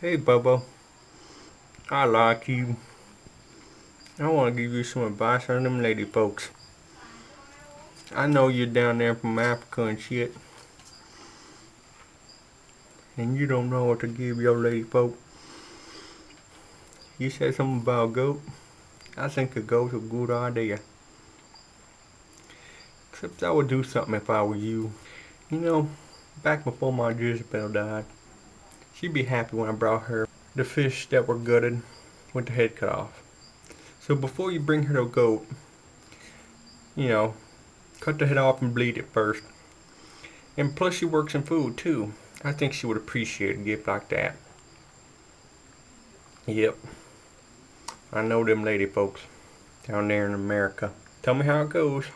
Hey, Bubba. I like you. I want to give you some advice on them lady folks. I know you're down there from Africa and shit. And you don't know what to give your lady folk. You said something about a goat. I think a goat's a good idea. Except I would do something if I were you. You know, back before my Jezebel died, she'd be happy when I brought her the fish that were gutted with the head cut off. So before you bring her to a goat, you know, cut the head off and bleed it first. And plus she works in food too. I think she would appreciate a gift like that. Yep. I know them lady folks down there in America. Tell me how it goes.